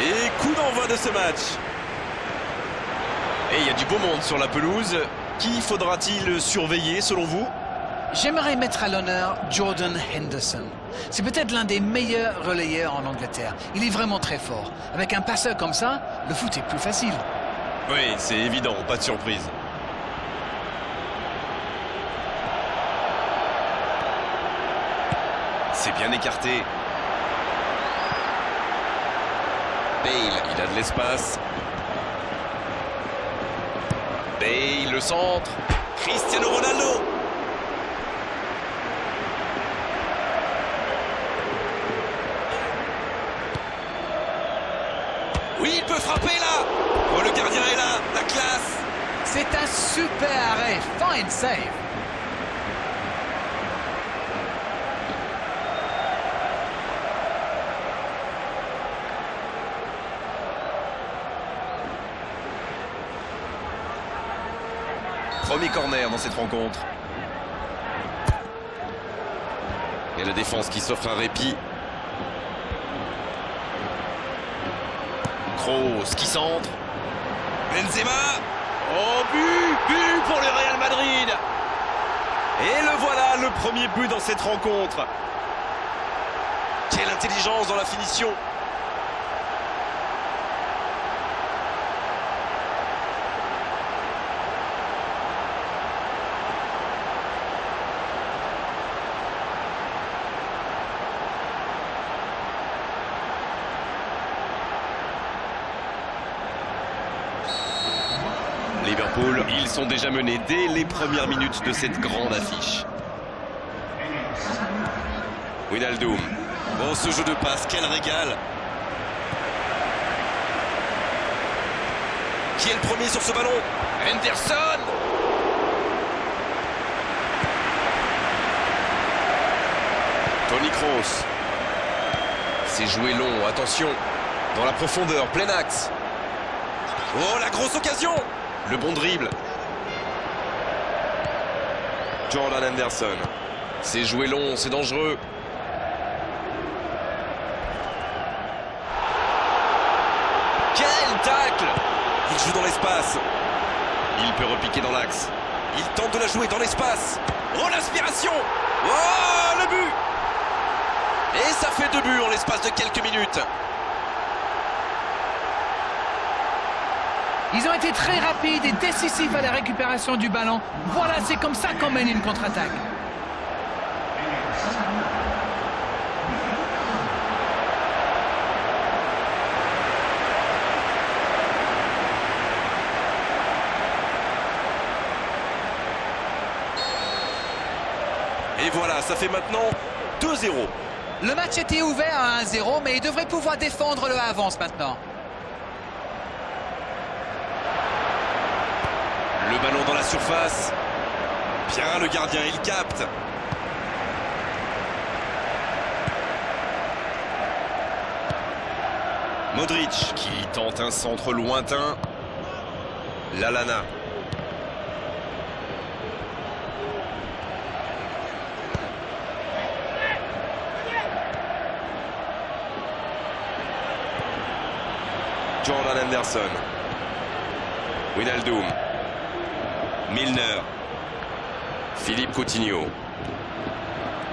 Et coup d'envoi de ce match. Et il y a du beau monde sur la pelouse. Qui faudra-t-il surveiller selon vous? J'aimerais mettre à l'honneur Jordan Henderson. C'est peut-être l'un des meilleurs relayeurs en Angleterre. Il est vraiment très fort. Avec un passeur comme ça, le foot est plus facile. Oui, c'est évident, pas de surprise. C'est bien écarté. Bale, il a de l'espace. Bale, le centre. Cristiano Ronaldo. Oui, il peut frapper là. Oh, le gardien est là, la classe. C'est un super arrêt. Fine save. Premier corner dans cette rencontre. Et la défense qui s'offre un répit. Kroos qui centre. Benzema. Oh, but But pour le Real Madrid Et le voilà, le premier but dans cette rencontre. Quelle intelligence dans la finition Ils sont déjà menés dès les premières minutes de cette grande affiche. Winaldoom. Oh, ce jeu de passe, quel régal Qui est le premier sur ce ballon? Henderson Tony Kroos. C'est joué long, attention. Dans la profondeur, plein axe. Oh, la grosse occasion Le bon dribble. Jordan Anderson. C'est joué long, c'est dangereux. Quel tacle Il joue dans l'espace. Il peut repiquer dans l'axe. Il tente de la jouer dans l'espace. Oh, l'inspiration Oh, le but Et ça fait deux buts en l'espace de quelques minutes. Ils ont été très rapides et décisifs à la récupération du ballon. Voilà, c'est comme ça qu'on mène une contre-attaque. Et voilà, ça fait maintenant 2-0. Le match était ouvert à 1-0, mais il devrait pouvoir défendre le avance maintenant. Le ballon dans la surface. Bien le gardien, il capte. Modric qui tente un centre lointain. Lalana. Jordan Anderson. Winaldoom. Milner. Philippe Coutinho.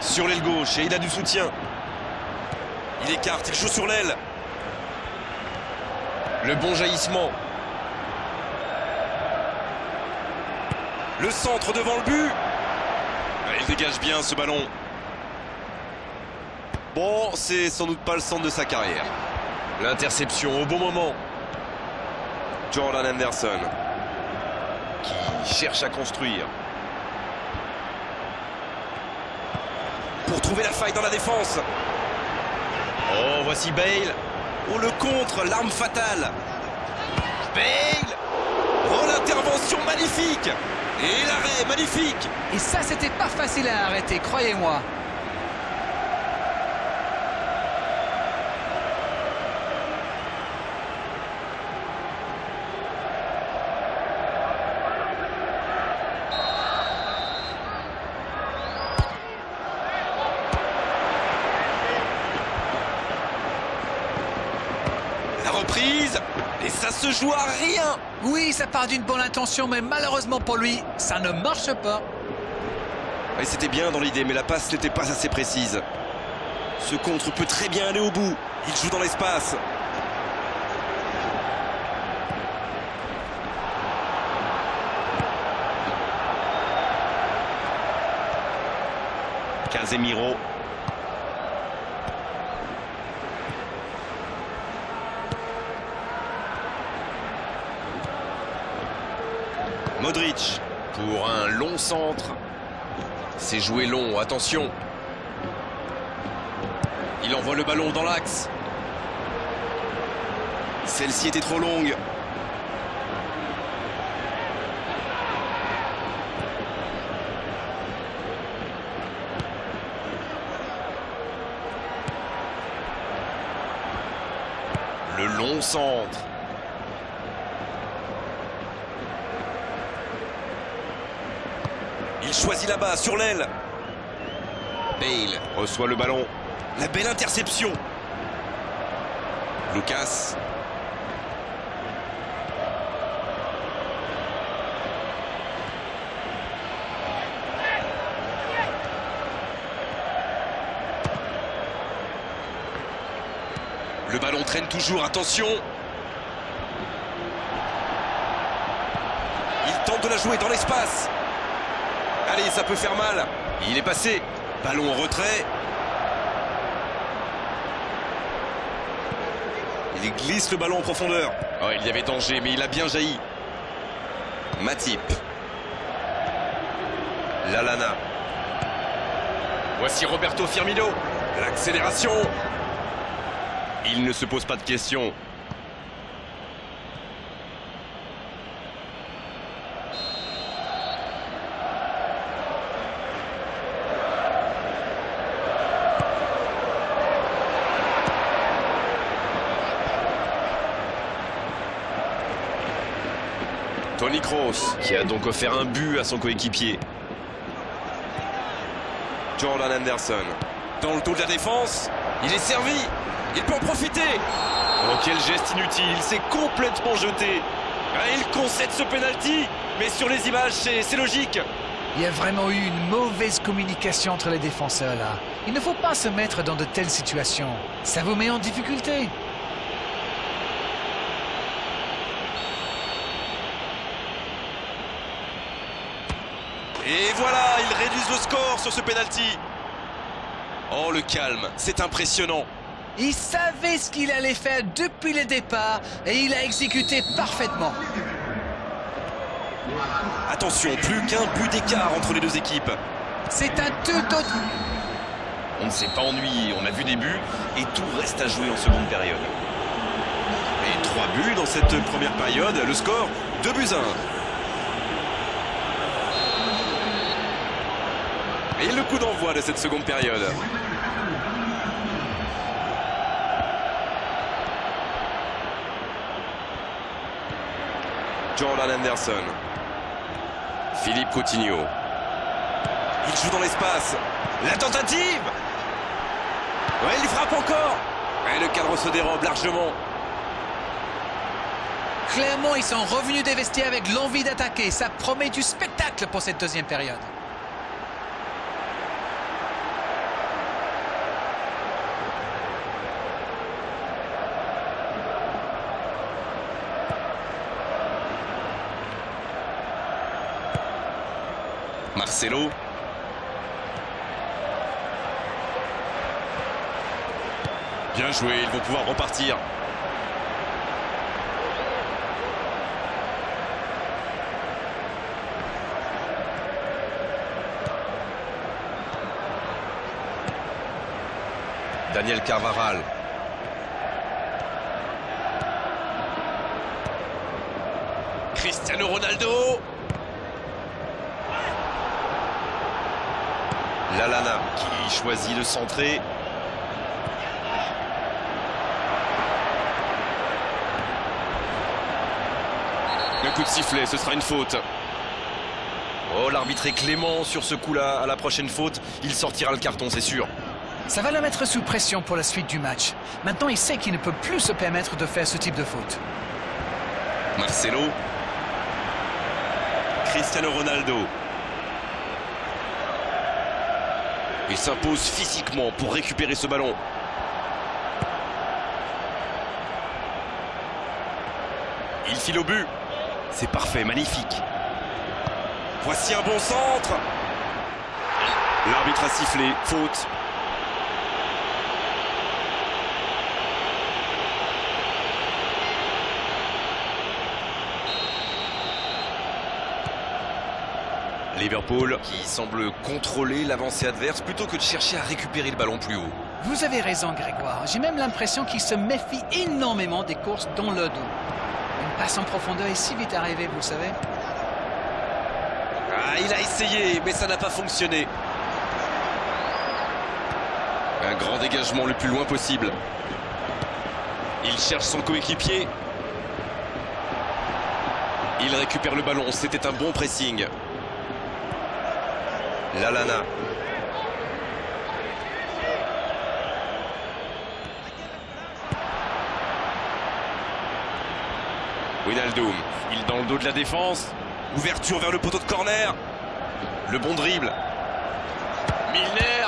Sur l'aile gauche et il a du soutien. Il écarte, il joue sur l'aile. Le bon jaillissement. Le centre devant le but. Ah, Il dégage bien ce ballon. Bon, c'est sans doute pas le centre de sa carrière. L'interception au bon moment. Jordan Anderson qui cherche à construire. Pour trouver la faille dans la défense. Oh, voici Bale. Oh, le contre, l'arme fatale. Bale. Oh, l'intervention magnifique. Et l'arrêt magnifique. Et ça, c'était pas facile à arrêter, croyez-moi. Et ça se joue à rien Oui, ça part d'une bonne intention, mais malheureusement pour lui, ça ne marche pas. C'était bien dans l'idée, mais la passe n'était pas assez précise. Ce contre peut très bien aller au bout. Il joue dans l'espace. Casemiro. Pour un long centre. C'est joué long, attention. Il envoie le ballon dans l'axe. Celle-ci était trop longue. Le long centre. Il choisit là-bas, sur l'aile. Bale reçoit le ballon. La belle interception. Lucas. Le ballon traîne toujours, attention. Il tente de la jouer dans l'espace. Allez, ça peut faire mal. Il est passé. Ballon en retrait. Il glisse le ballon en profondeur. Oh, il y avait danger, mais il a bien jailli. Matip. Lalana. Voici Roberto Firmino. L'accélération. Il ne se pose pas de questions. Qui a donc offert un but à son coéquipier. Jordan Anderson, dans le dos de la défense, il est servi, il peut en profiter. Oh, quel geste inutile, il s'est complètement jeté. Ah, il concède ce penalty, mais sur les images, c'est logique. Il y a vraiment eu une mauvaise communication entre les défenseurs là. Il ne faut pas se mettre dans de telles situations. Ça vous met en difficulté. Et voilà, ils réduisent le score sur ce penalty. Oh, le calme, c'est impressionnant. Il savait ce qu'il allait faire depuis le départ et il a exécuté parfaitement. Attention, plus qu'un but d'écart entre les deux équipes. C'est un tout autre... On ne s'est pas ennuyé, on a vu des buts et tout reste à jouer en seconde période. Et trois buts dans cette première période, le score 2 buts 1. Et le coup d'envoi de cette seconde période. Jordan Anderson. Philippe Coutinho. Il joue dans l'espace. La tentative Ouais, il frappe encore Et le cadre se dérobe largement. Clairement, ils sont revenus des avec l'envie d'attaquer. Ça promet du spectacle pour cette deuxième période. Marcelo. Bien joué, ils vont pouvoir repartir. Daniel Carvaral. Cristiano Ronaldo. Lalana qui choisit de centrer. Un coup de sifflet, ce sera une faute. Oh, l'arbitre est clément sur ce coup-là. À la prochaine faute, il sortira le carton, c'est sûr. Ça va le mettre sous pression pour la suite du match. Maintenant, il sait qu'il ne peut plus se permettre de faire ce type de faute. Marcelo. Cristiano Ronaldo. Il s'impose physiquement pour récupérer ce ballon. Il file au but. C'est parfait, magnifique. Voici un bon centre. L'arbitre a sifflé, faute. Liverpool qui semble contrôler l'avancée adverse plutôt que de chercher à récupérer le ballon plus haut. Vous avez raison, Grégoire. J'ai même l'impression qu'il se méfie énormément des courses dans le dos. Une passe en profondeur est si vite arrivée, vous savez. Ah, il a essayé, mais ça n'a pas fonctionné. Un grand dégagement le plus loin possible. Il cherche son coéquipier. Il récupère le ballon, c'était un bon pressing. Lalana. Winaldoom, il dans le dos de la défense. Ouverture vers le poteau de corner. Le bon dribble. Milner.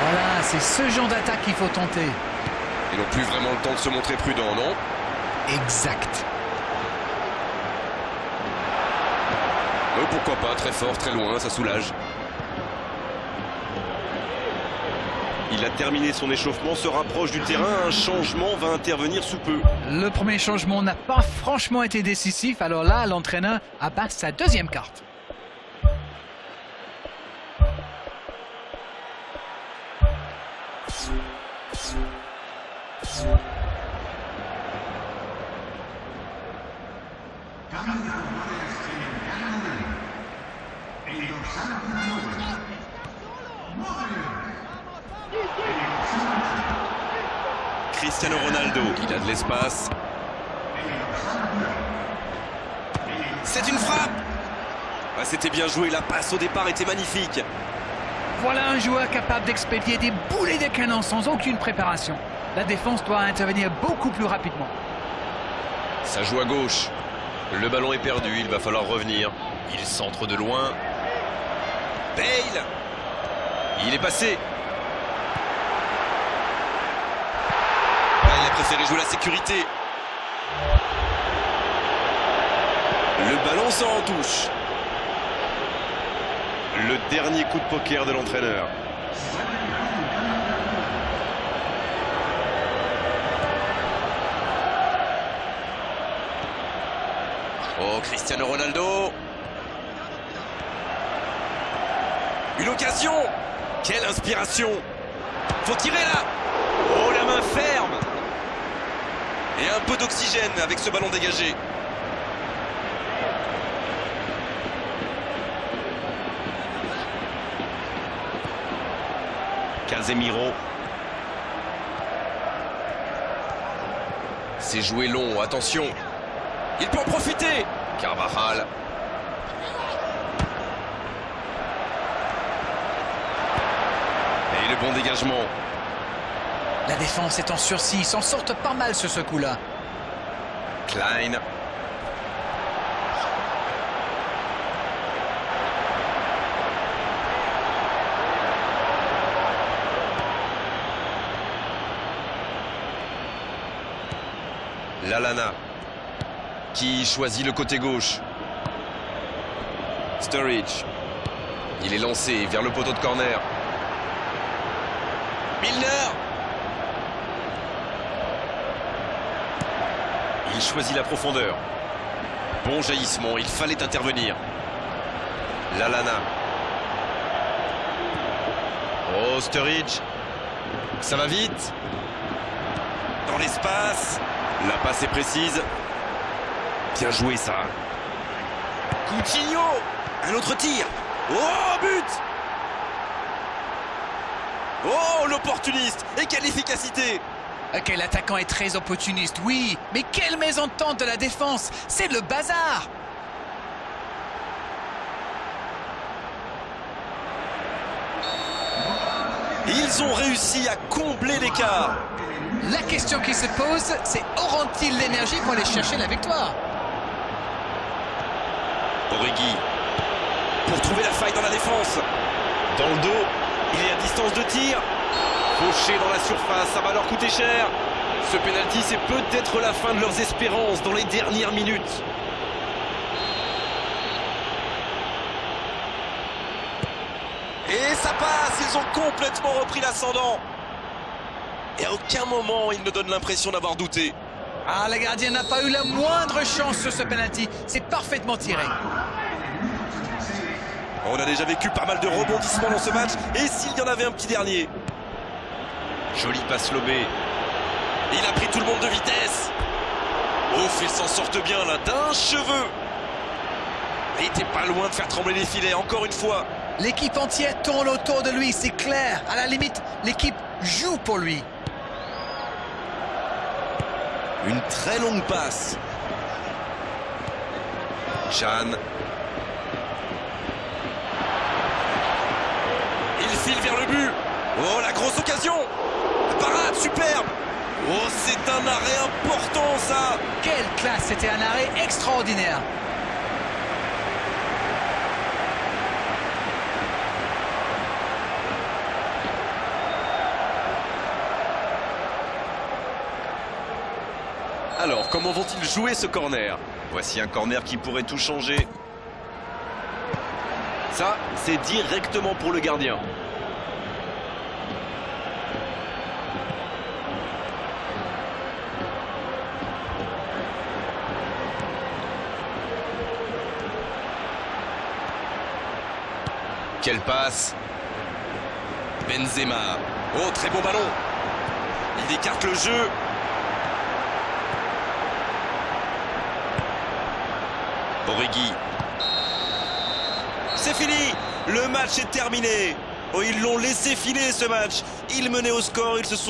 Voilà, c'est ce genre d'attaque qu'il faut tenter. Ils n'ont plus vraiment le temps de se montrer prudents, non? Exact. Euh, pourquoi pas, très fort, très loin, ça soulage. Il a terminé son échauffement, se rapproche du terrain, un changement va intervenir sous peu. Le premier changement n'a pas franchement été décisif, alors là, l'entraîneur abat sa deuxième carte. A de l'espace. C'est une frappe ah, C'était bien joué, la passe au départ était magnifique. Voilà un joueur capable d'expédier des boulets de canon sans aucune préparation. La défense doit intervenir beaucoup plus rapidement. Ça joue à gauche. Le ballon est perdu, il va falloir revenir. Il centre de loin. Bale Il est passé. Ah, il a préféré jouer la sécurité. Le ballon sort en touche. Le dernier coup de poker de l'entraîneur. Oh, Cristiano Ronaldo. Une occasion. Quelle inspiration. Faut tirer là. Oh, la main ferme. Et un peu d'oxygène avec ce ballon dégagé. Casemiro. C'est joué long, attention. Il peut en profiter. Carvajal. Et le bon dégagement. La défense est en sursis, s'en sortent pas mal sur ce coup-là. Klein. Lalana qui choisit le côté gauche. Sturridge. Il est lancé vers le poteau de corner. Milner Il choisit la profondeur. Bon jaillissement, il fallait intervenir. Lalana. Oh, Sturridge. Ça va vite. Dans l'espace. La passe est précise. Bien joué ça. Coutinho Un autre tir. Oh, but Oh, l'opportuniste Et quelle efficacité Ok, l'attaquant est très opportuniste, oui. Mais quelle mésentente de la défense C'est le bazar Ils ont réussi à combler l'écart. La question qui se pose, c'est auront-ils l'énergie pour aller chercher la victoire? Origi pour trouver la faille dans la défense. Dans le dos, il est à distance de tir. Fauché dans la surface, ça va leur coûter cher. Ce penalty, c'est peut-être la fin de leurs espérances dans les dernières minutes. Et ça passe, ils ont complètement repris l'ascendant. Et à aucun moment, ils ne donnent l'impression d'avoir douté. Ah, le gardien n'a pas eu la moindre chance sur ce penalty. C'est parfaitement tiré. On a déjà vécu pas mal de rebondissements dans ce match. Et s'il y en avait un petit dernier? Joli passe lobé. Il a pris tout le monde de vitesse. Ouf, ils s'en sortent bien là, d'un cheveu. Il était pas loin de faire trembler les filets, encore une fois. L'équipe entière tourne autour de lui, c'est clair. À la limite, l'équipe joue pour lui. Une très longue passe. Jeanne. Il file vers le but. Oh, la grosse occasion. Parade, superbe. Oh, c'est un arrêt important, ça. Quelle classe, c'était un arrêt extraordinaire. Alors, comment vont-ils jouer ce corner? Voici un corner qui pourrait tout changer. Ça, c'est directement pour le gardien. Quelle passe Benzema. Oh, très bon ballon. Il écarte le jeu. Origi. C'est fini Le match est terminé. Oh, ils l'ont laissé filer ce match. Ils menaient au score, ils se